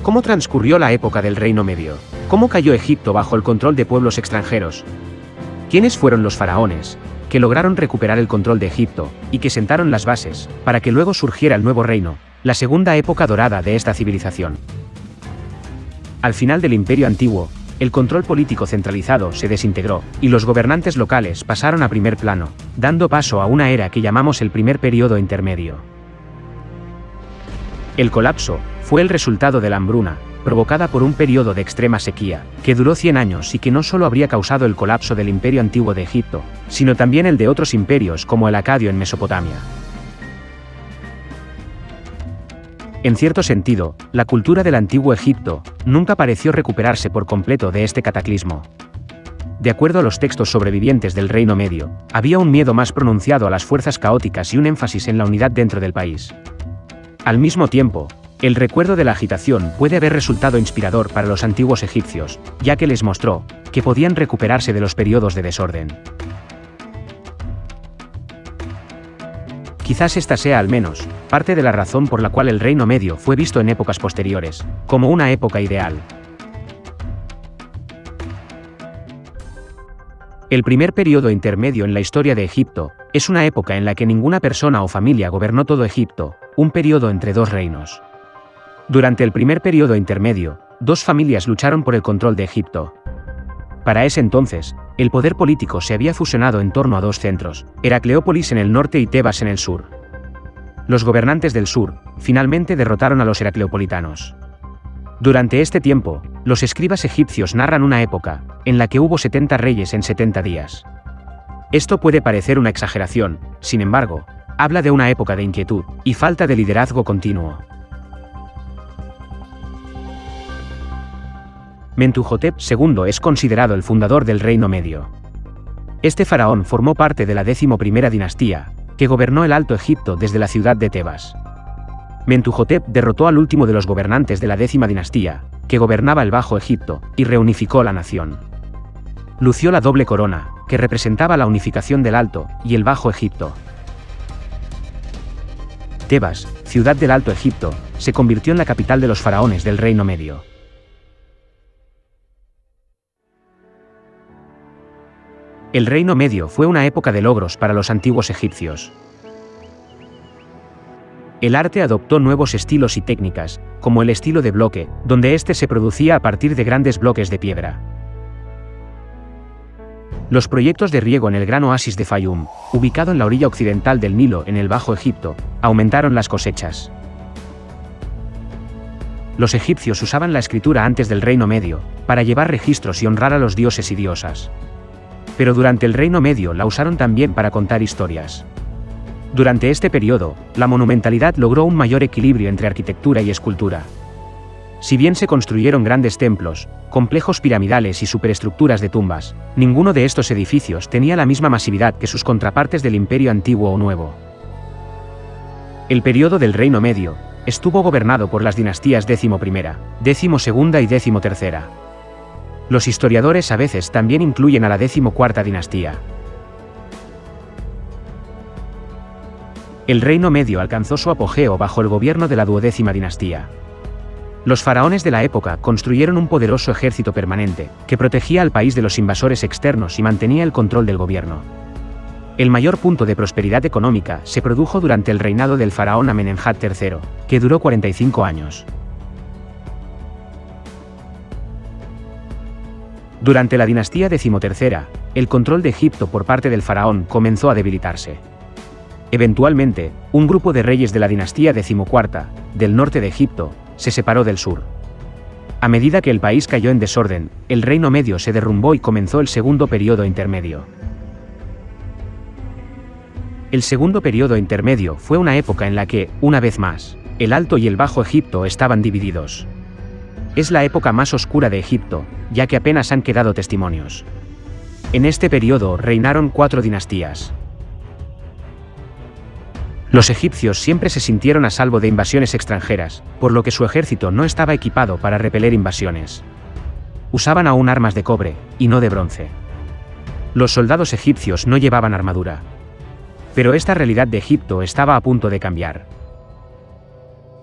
[SPEAKER 1] ¿Cómo transcurrió la época del Reino Medio? ¿Cómo cayó Egipto bajo el control de pueblos extranjeros? ¿Quiénes fueron los faraones, que lograron recuperar el control de Egipto, y que sentaron las bases, para que luego surgiera el nuevo reino, la segunda época dorada de esta civilización? Al final del Imperio Antiguo, el control político centralizado se desintegró, y los gobernantes locales pasaron a primer plano, dando paso a una era que llamamos el primer periodo intermedio. El colapso fue el resultado de la hambruna, provocada por un periodo de extrema sequía, que duró 100 años y que no solo habría causado el colapso del imperio antiguo de Egipto, sino también el de otros imperios como el acadio en Mesopotamia. En cierto sentido, la cultura del antiguo Egipto nunca pareció recuperarse por completo de este cataclismo. De acuerdo a los textos sobrevivientes del Reino Medio, había un miedo más pronunciado a las fuerzas caóticas y un énfasis en la unidad dentro del país. Al mismo tiempo, el recuerdo de la agitación puede haber resultado inspirador para los antiguos egipcios, ya que les mostró que podían recuperarse de los periodos de desorden. Quizás esta sea al menos parte de la razón por la cual el Reino Medio fue visto en épocas posteriores, como una época ideal. El primer periodo intermedio en la historia de Egipto es una época en la que ninguna persona o familia gobernó todo Egipto, un periodo entre dos reinos. Durante el primer periodo intermedio, dos familias lucharon por el control de Egipto. Para ese entonces, el poder político se había fusionado en torno a dos centros, Heracleópolis en el norte y Tebas en el sur. Los gobernantes del sur, finalmente derrotaron a los heracleopolitanos. Durante este tiempo, los escribas egipcios narran una época, en la que hubo 70 reyes en 70 días. Esto puede parecer una exageración, sin embargo, habla de una época de inquietud y falta de liderazgo continuo. Mentuhotep II es considerado el fundador del Reino Medio. Este faraón formó parte de la decimoprimera dinastía, que gobernó el Alto Egipto desde la ciudad de Tebas. Mentuhotep derrotó al último de los gobernantes de la décima dinastía, que gobernaba el Bajo Egipto, y reunificó la nación. Lució la doble corona, que representaba la unificación del Alto y el Bajo Egipto, Tebas, ciudad del Alto Egipto, se convirtió en la capital de los faraones del Reino Medio. El Reino Medio fue una época de logros para los antiguos egipcios. El arte adoptó nuevos estilos y técnicas, como el estilo de bloque, donde éste se producía a partir de grandes bloques de piedra. Los proyectos de riego en el gran oasis de Fayum, ubicado en la orilla occidental del Nilo en el Bajo Egipto, aumentaron las cosechas. Los egipcios usaban la escritura antes del Reino Medio, para llevar registros y honrar a los dioses y diosas. Pero durante el Reino Medio la usaron también para contar historias. Durante este periodo, la monumentalidad logró un mayor equilibrio entre arquitectura y escultura. Si bien se construyeron grandes templos, complejos piramidales y superestructuras de tumbas, ninguno de estos edificios tenía la misma masividad que sus contrapartes del Imperio Antiguo o Nuevo. El periodo del Reino Medio estuvo gobernado por las dinastías XI, XII y XIII. Los historiadores a veces también incluyen a la XIV dinastía. El Reino Medio alcanzó su apogeo bajo el gobierno de la duodécima dinastía. Los faraones de la época construyeron un poderoso ejército permanente, que protegía al país de los invasores externos y mantenía el control del gobierno. El mayor punto de prosperidad económica se produjo durante el reinado del faraón Amenemhat III, que duró 45 años. Durante la dinastía decimotercera, el control de Egipto por parte del faraón comenzó a debilitarse. Eventualmente, un grupo de reyes de la dinastía decimocuarta, del norte de Egipto, se separó del sur. A medida que el país cayó en desorden, el Reino Medio se derrumbó y comenzó el segundo periodo intermedio. El segundo periodo intermedio fue una época en la que, una vez más, el Alto y el Bajo Egipto estaban divididos. Es la época más oscura de Egipto, ya que apenas han quedado testimonios. En este periodo reinaron cuatro dinastías. Los egipcios siempre se sintieron a salvo de invasiones extranjeras, por lo que su ejército no estaba equipado para repeler invasiones. Usaban aún armas de cobre, y no de bronce. Los soldados egipcios no llevaban armadura. Pero esta realidad de Egipto estaba a punto de cambiar.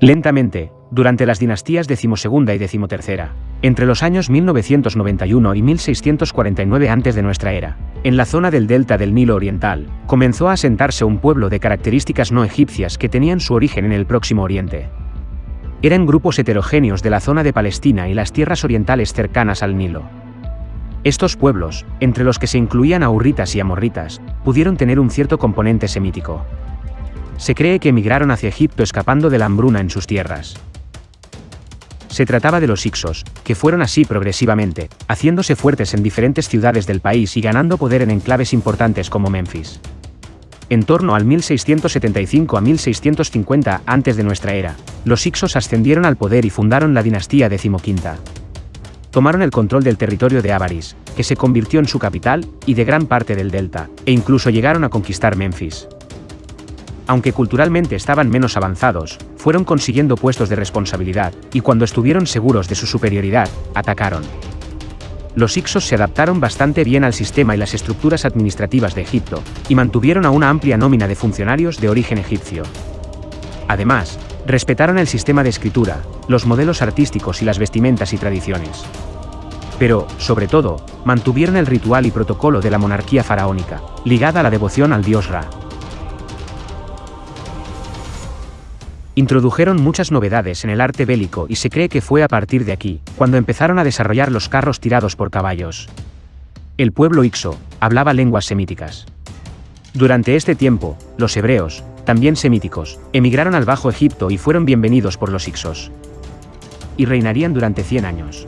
[SPEAKER 1] Lentamente, durante las dinastías decimosegunda y decimotercera, entre los años 1991 y 1649 a.de. de nuestra era, en la zona del delta del Nilo Oriental, comenzó a asentarse un pueblo de características no egipcias que tenían su origen en el Próximo Oriente. Eran grupos heterogéneos de la zona de Palestina y las tierras orientales cercanas al Nilo. Estos pueblos, entre los que se incluían aurritas y amorritas, pudieron tener un cierto componente semítico. Se cree que emigraron hacia Egipto escapando de la hambruna en sus tierras. Se trataba de los Ixos, que fueron así progresivamente, haciéndose fuertes en diferentes ciudades del país y ganando poder en enclaves importantes como Memphis. En torno al 1675 a 1650 antes de nuestra era, los Ixos ascendieron al poder y fundaron la dinastía decimoquinta. Tomaron el control del territorio de Avaris, que se convirtió en su capital, y de gran parte del delta, e incluso llegaron a conquistar Memphis aunque culturalmente estaban menos avanzados, fueron consiguiendo puestos de responsabilidad, y cuando estuvieron seguros de su superioridad, atacaron. Los Ixos se adaptaron bastante bien al sistema y las estructuras administrativas de Egipto, y mantuvieron a una amplia nómina de funcionarios de origen egipcio. Además, respetaron el sistema de escritura, los modelos artísticos y las vestimentas y tradiciones. Pero, sobre todo, mantuvieron el ritual y protocolo de la monarquía faraónica, ligada a la devoción al dios Ra. Introdujeron muchas novedades en el arte bélico y se cree que fue a partir de aquí, cuando empezaron a desarrollar los carros tirados por caballos. El pueblo Ixo hablaba lenguas semíticas. Durante este tiempo, los hebreos, también semíticos, emigraron al Bajo Egipto y fueron bienvenidos por los Ixos. Y reinarían durante 100 años.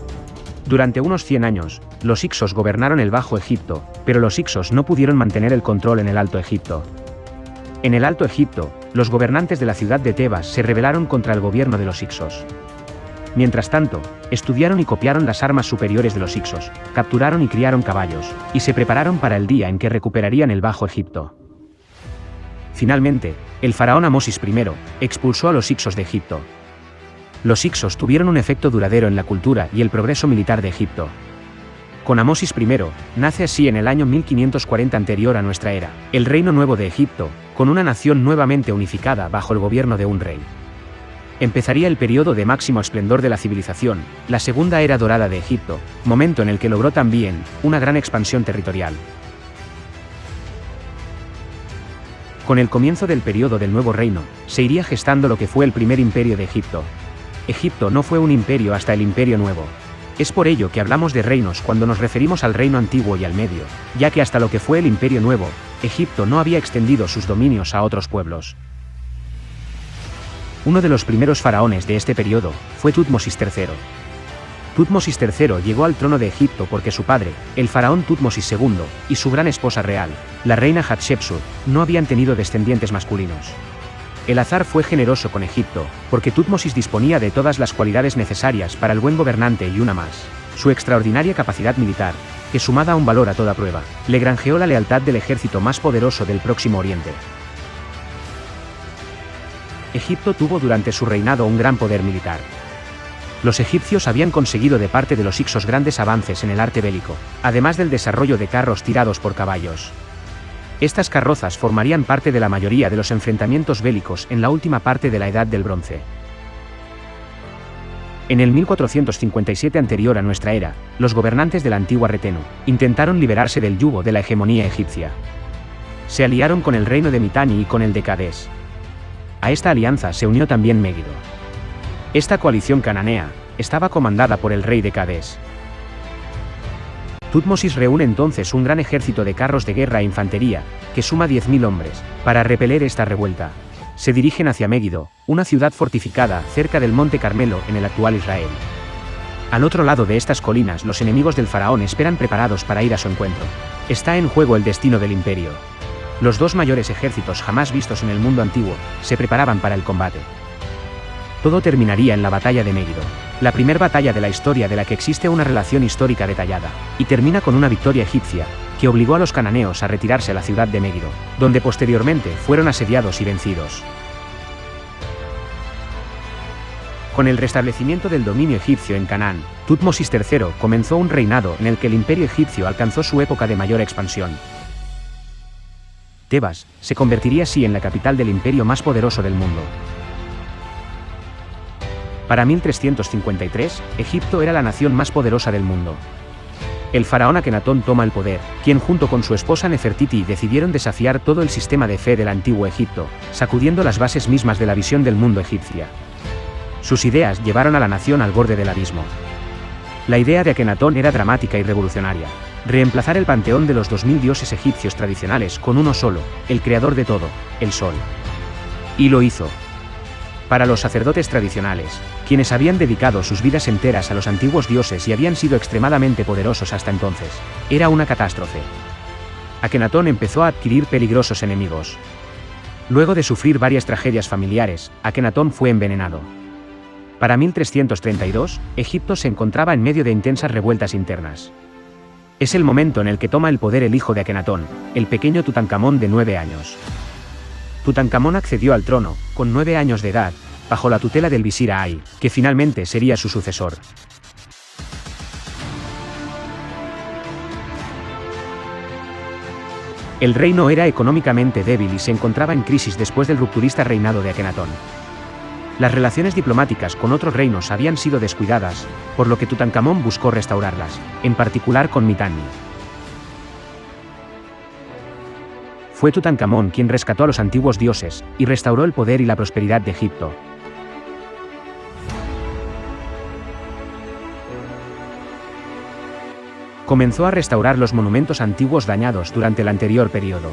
[SPEAKER 1] Durante unos 100 años, los Ixos gobernaron el Bajo Egipto, pero los Ixos no pudieron mantener el control en el Alto Egipto. En el Alto Egipto, los gobernantes de la ciudad de Tebas se rebelaron contra el gobierno de los Ixos. Mientras tanto, estudiaron y copiaron las armas superiores de los Ixos, capturaron y criaron caballos, y se prepararon para el día en que recuperarían el Bajo Egipto. Finalmente, el faraón Amosis I expulsó a los Ixos de Egipto. Los Ixos tuvieron un efecto duradero en la cultura y el progreso militar de Egipto. Con Amosis I, nace así en el año 1540 anterior a nuestra era, el Reino Nuevo de Egipto, con una nación nuevamente unificada bajo el gobierno de un rey. Empezaría el periodo de máximo esplendor de la civilización, la segunda era dorada de Egipto, momento en el que logró también una gran expansión territorial. Con el comienzo del periodo del nuevo reino, se iría gestando lo que fue el primer imperio de Egipto. Egipto no fue un imperio hasta el imperio nuevo, es por ello que hablamos de reinos cuando nos referimos al reino antiguo y al medio, ya que hasta lo que fue el Imperio Nuevo, Egipto no había extendido sus dominios a otros pueblos. Uno de los primeros faraones de este periodo fue Tutmosis III. Tutmosis III llegó al trono de Egipto porque su padre, el faraón Tutmosis II, y su gran esposa real, la reina Hatshepsut, no habían tenido descendientes masculinos. El azar fue generoso con Egipto, porque Tutmosis disponía de todas las cualidades necesarias para el buen gobernante y una más. Su extraordinaria capacidad militar, que sumada a un valor a toda prueba, le granjeó la lealtad del ejército más poderoso del Próximo Oriente. Egipto tuvo durante su reinado un gran poder militar. Los egipcios habían conseguido de parte de los Ixos grandes avances en el arte bélico, además del desarrollo de carros tirados por caballos. Estas carrozas formarían parte de la mayoría de los enfrentamientos bélicos en la última parte de la Edad del Bronce. En el 1457 anterior a nuestra era, los gobernantes de la antigua Retenu intentaron liberarse del yugo de la hegemonía egipcia. Se aliaron con el reino de Mitanni y con el de Cades. A esta alianza se unió también Megiddo. Esta coalición cananea estaba comandada por el rey de Cades, Tutmosis reúne entonces un gran ejército de carros de guerra e infantería, que suma 10.000 hombres, para repeler esta revuelta. Se dirigen hacia Megiddo, una ciudad fortificada cerca del Monte Carmelo en el actual Israel. Al otro lado de estas colinas los enemigos del faraón esperan preparados para ir a su encuentro. Está en juego el destino del imperio. Los dos mayores ejércitos jamás vistos en el mundo antiguo se preparaban para el combate. Todo terminaría en la batalla de Megiddo, la primera batalla de la historia de la que existe una relación histórica detallada, y termina con una victoria egipcia, que obligó a los cananeos a retirarse a la ciudad de Megiddo, donde posteriormente fueron asediados y vencidos. Con el restablecimiento del dominio egipcio en Canaán, Tutmosis III comenzó un reinado en el que el imperio egipcio alcanzó su época de mayor expansión. Tebas se convertiría así en la capital del imperio más poderoso del mundo. Para 1353, Egipto era la nación más poderosa del mundo. El faraón Akenatón toma el poder, quien junto con su esposa Nefertiti decidieron desafiar todo el sistema de fe del antiguo Egipto, sacudiendo las bases mismas de la visión del mundo egipcia. Sus ideas llevaron a la nación al borde del abismo. La idea de Akenatón era dramática y revolucionaria. Reemplazar el panteón de los 2000 dioses egipcios tradicionales con uno solo, el creador de todo, el sol. Y lo hizo. Para los sacerdotes tradicionales, quienes habían dedicado sus vidas enteras a los antiguos dioses y habían sido extremadamente poderosos hasta entonces, era una catástrofe. Akenatón empezó a adquirir peligrosos enemigos. Luego de sufrir varias tragedias familiares, Akenatón fue envenenado. Para 1332, Egipto se encontraba en medio de intensas revueltas internas. Es el momento en el que toma el poder el hijo de Akenatón, el pequeño Tutankamón de nueve años. Tutankamón accedió al trono, con nueve años de edad, bajo la tutela del visir Ay, que finalmente sería su sucesor. El reino era económicamente débil y se encontraba en crisis después del rupturista reinado de Akenatón. Las relaciones diplomáticas con otros reinos habían sido descuidadas, por lo que Tutankamón buscó restaurarlas, en particular con Mitanni. Fue Tutankamón quien rescató a los antiguos dioses, y restauró el poder y la prosperidad de Egipto, comenzó a restaurar los monumentos antiguos dañados durante el anterior periodo.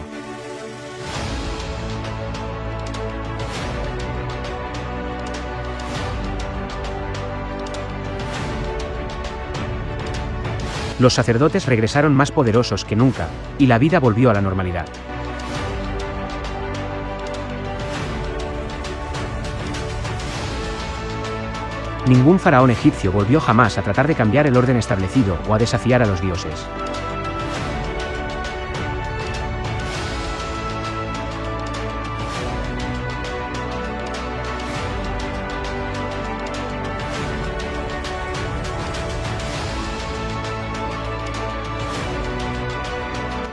[SPEAKER 1] Los sacerdotes regresaron más poderosos que nunca, y la vida volvió a la normalidad. Ningún faraón egipcio volvió jamás a tratar de cambiar el orden establecido o a desafiar a los dioses.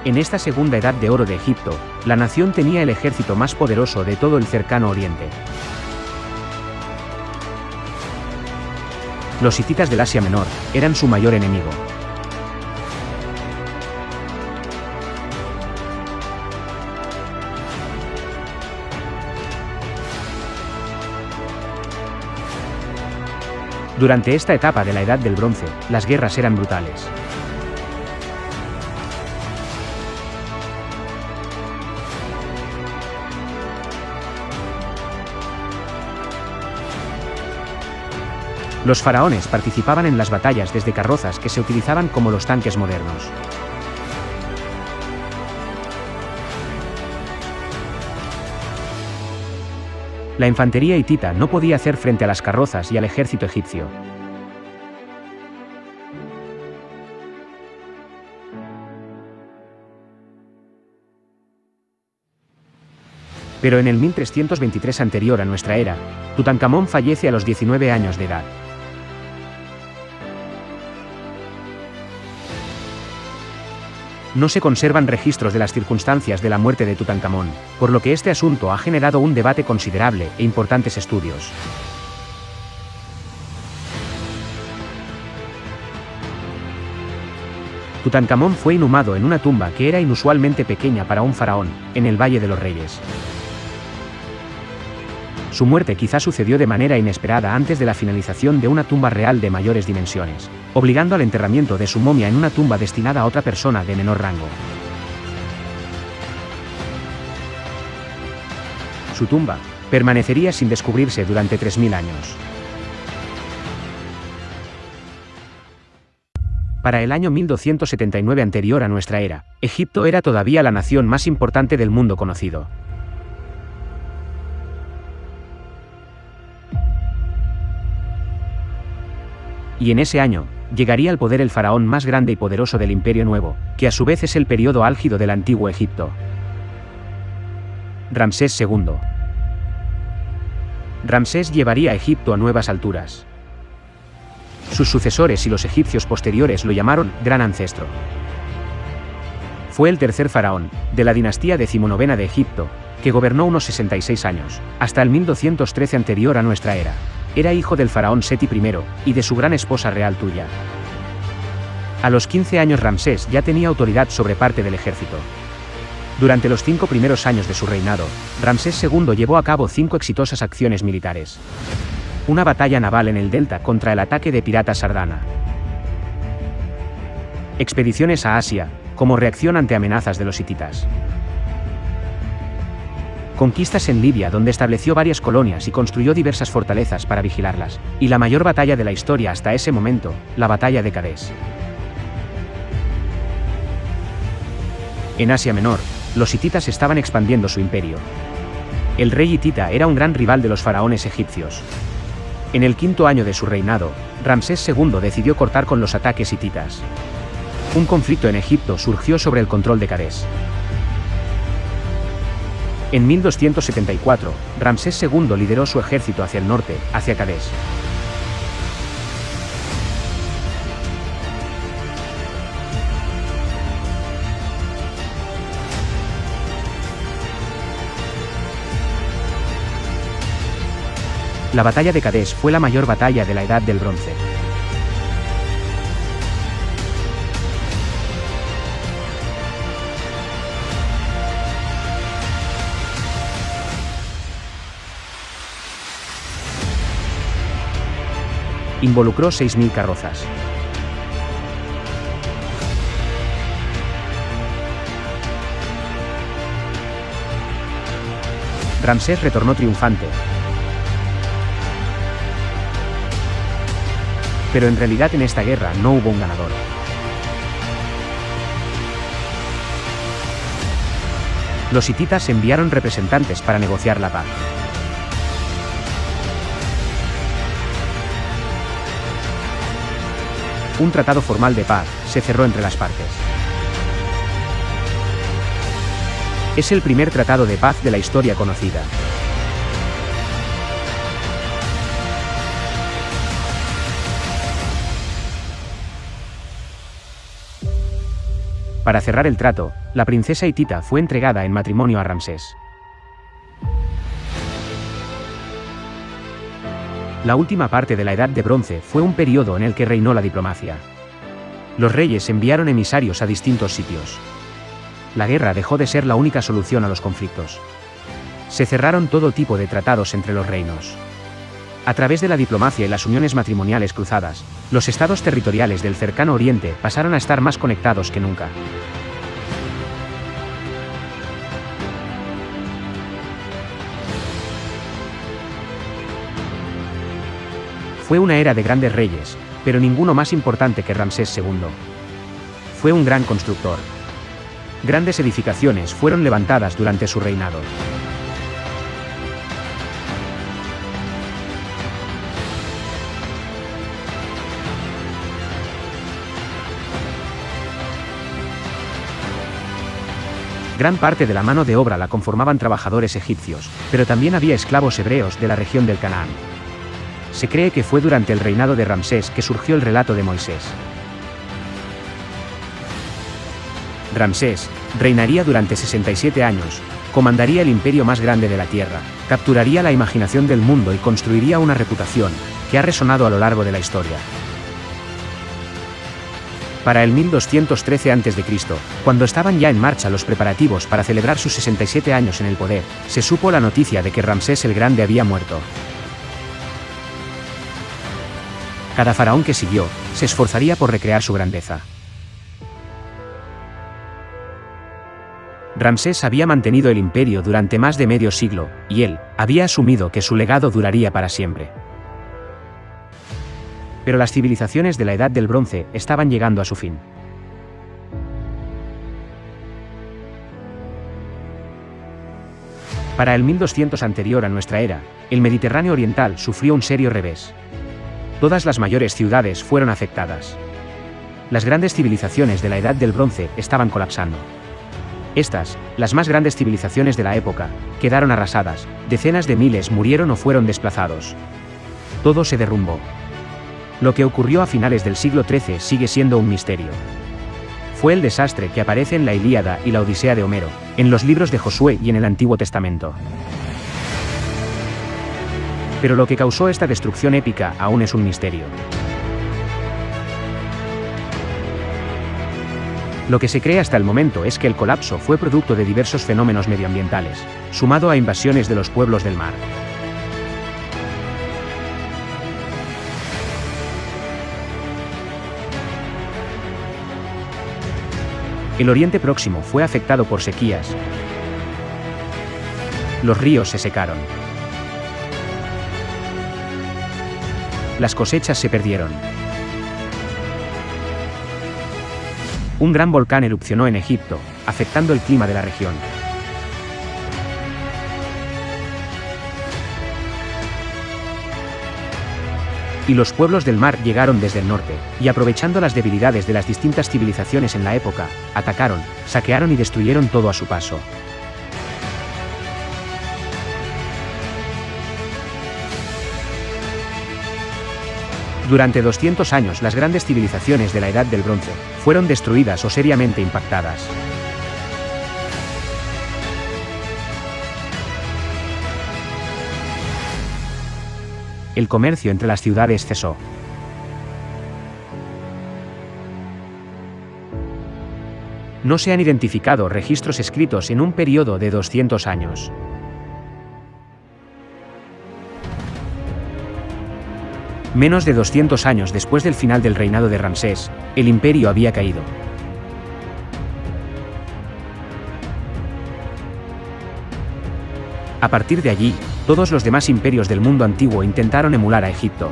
[SPEAKER 1] En esta segunda edad de oro de Egipto, la nación tenía el ejército más poderoso de todo el cercano oriente. Los hititas del Asia Menor eran su mayor enemigo. Durante esta etapa de la Edad del Bronce, las guerras eran brutales. Los faraones participaban en las batallas desde carrozas que se utilizaban como los tanques modernos. La infantería hitita no podía hacer frente a las carrozas y al ejército egipcio. Pero en el 1323 anterior a nuestra era, Tutankamón fallece a los 19 años de edad. No se conservan registros de las circunstancias de la muerte de Tutankamón, por lo que este asunto ha generado un debate considerable e importantes estudios. Tutankamón fue inhumado en una tumba que era inusualmente pequeña para un faraón, en el Valle de los Reyes. Su muerte quizá sucedió de manera inesperada antes de la finalización de una tumba real de mayores dimensiones, obligando al enterramiento de su momia en una tumba destinada a otra persona de menor rango. Su tumba permanecería sin descubrirse durante 3.000 años. Para el año 1279 anterior a nuestra era, Egipto era todavía la nación más importante del mundo conocido. Y en ese año, llegaría al poder el faraón más grande y poderoso del Imperio Nuevo, que a su vez es el periodo álgido del antiguo Egipto. Ramsés II. Ramsés llevaría a Egipto a nuevas alturas. Sus sucesores y los egipcios posteriores lo llamaron Gran Ancestro. Fue el tercer faraón, de la dinastía decimonovena de Egipto, que gobernó unos 66 años, hasta el 1213 anterior a nuestra era. Era hijo del faraón Seti I, y de su gran esposa real Tuya. A los 15 años Ramsés ya tenía autoridad sobre parte del ejército. Durante los cinco primeros años de su reinado, Ramsés II llevó a cabo cinco exitosas acciones militares. Una batalla naval en el delta contra el ataque de piratas Sardana. Expediciones a Asia, como reacción ante amenazas de los hititas. Conquistas en Libia donde estableció varias colonias y construyó diversas fortalezas para vigilarlas, y la mayor batalla de la historia hasta ese momento, la batalla de Cadés. En Asia Menor, los hititas estaban expandiendo su imperio. El rey hitita era un gran rival de los faraones egipcios. En el quinto año de su reinado, Ramsés II decidió cortar con los ataques hititas. Un conflicto en Egipto surgió sobre el control de Cadés. En 1274, Ramsés II lideró su ejército hacia el norte, hacia Cadés. La batalla de Cadés fue la mayor batalla de la Edad del Bronce. Involucró 6.000 carrozas. Ramsés retornó triunfante. Pero en realidad en esta guerra no hubo un ganador. Los hititas enviaron representantes para negociar la paz. Un tratado formal de paz se cerró entre las partes. Es el primer tratado de paz de la historia conocida. Para cerrar el trato, la princesa hitita fue entregada en matrimonio a Ramsés. La última parte de la Edad de Bronce fue un periodo en el que reinó la diplomacia. Los reyes enviaron emisarios a distintos sitios. La guerra dejó de ser la única solución a los conflictos. Se cerraron todo tipo de tratados entre los reinos. A través de la diplomacia y las uniones matrimoniales cruzadas, los estados territoriales del cercano oriente pasaron a estar más conectados que nunca. Fue una era de grandes reyes, pero ninguno más importante que Ramsés II. Fue un gran constructor. Grandes edificaciones fueron levantadas durante su reinado. Gran parte de la mano de obra la conformaban trabajadores egipcios, pero también había esclavos hebreos de la región del Canaán. Se cree que fue durante el reinado de Ramsés que surgió el relato de Moisés. Ramsés reinaría durante 67 años, comandaría el imperio más grande de la Tierra, capturaría la imaginación del mundo y construiría una reputación, que ha resonado a lo largo de la historia. Para el 1213 a.C., cuando estaban ya en marcha los preparativos para celebrar sus 67 años en el poder, se supo la noticia de que Ramsés el Grande había muerto. Cada faraón que siguió, se esforzaría por recrear su grandeza. Ramsés había mantenido el imperio durante más de medio siglo, y él había asumido que su legado duraría para siempre. pero las civilizaciones de la Edad del Bronce estaban llegando a su fin. Para el 1200 anterior a nuestra era, el Mediterráneo oriental sufrió un serio revés. Todas las mayores ciudades fueron afectadas. Las grandes civilizaciones de la Edad del Bronce estaban colapsando. Estas, las más grandes civilizaciones de la época, quedaron arrasadas, decenas de miles murieron o fueron desplazados. Todo se derrumbó. Lo que ocurrió a finales del siglo XIII sigue siendo un misterio. Fue el desastre que aparece en la Ilíada y la Odisea de Homero, en los libros de Josué y en el Antiguo Testamento. Pero lo que causó esta destrucción épica aún es un misterio. Lo que se cree hasta el momento es que el colapso fue producto de diversos fenómenos medioambientales, sumado a invasiones de los pueblos del mar. El Oriente Próximo fue afectado por sequías. Los ríos se secaron. Las cosechas se perdieron. Un gran volcán erupcionó en Egipto, afectando el clima de la región. Y los pueblos del mar llegaron desde el norte, y aprovechando las debilidades de las distintas civilizaciones en la época, atacaron, saquearon y destruyeron todo a su paso. Durante 200 años las grandes civilizaciones de la Edad del Bronce fueron destruidas o seriamente impactadas. El comercio entre las ciudades cesó. No se han identificado registros escritos en un periodo de 200 años. Menos de 200 años después del final del reinado de Ramsés, el imperio había caído. A partir de allí, todos los demás imperios del mundo antiguo intentaron emular a Egipto.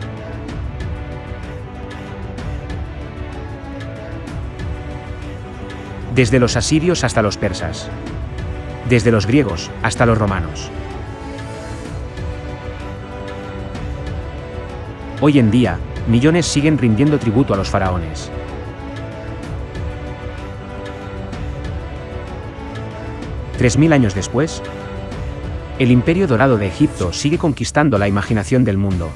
[SPEAKER 1] Desde los asirios hasta los persas. Desde los griegos hasta los romanos. Hoy en día, millones siguen rindiendo tributo a los faraones. Tres mil años después, el imperio dorado de Egipto sigue conquistando la imaginación del mundo.